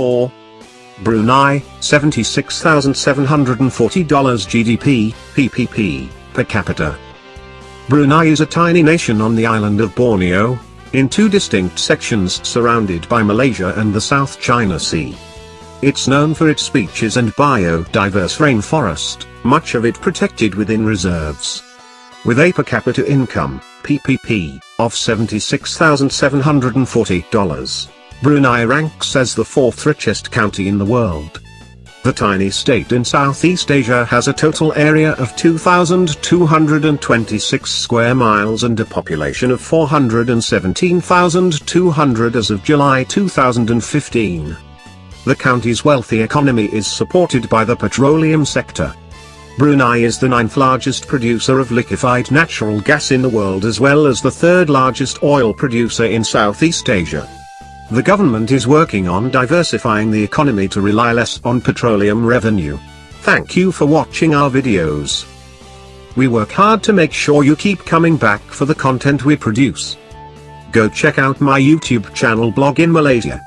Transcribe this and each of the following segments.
4. Brunei, $76,740 GDP, PPP, per capita. Brunei is a tiny nation on the island of Borneo, in two distinct sections surrounded by Malaysia and the South China Sea. It's known for its beaches and biodiverse rainforest, much of it protected within reserves. With a per capita income, PPP, of $76,740, Brunei ranks as the fourth richest county in the world. The tiny state in Southeast Asia has a total area of 2,226 square miles and a population of 417,200 as of July 2015. The county's wealthy economy is supported by the petroleum sector. Brunei is the ninth largest producer of liquefied natural gas in the world as well as the third largest oil producer in Southeast Asia. The government is working on diversifying the economy to rely less on petroleum revenue. Thank you for watching our videos. We work hard to make sure you keep coming back for the content we produce. Go check out my YouTube channel blog in Malaysia.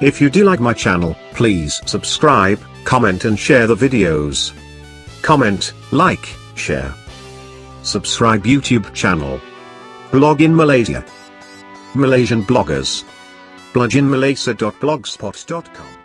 If you do like my channel, please subscribe, comment and share the videos. Comment, like, share. Subscribe YouTube channel. Blog in Malaysia. Malaysian bloggers. bloginmalaysia.blogspot.com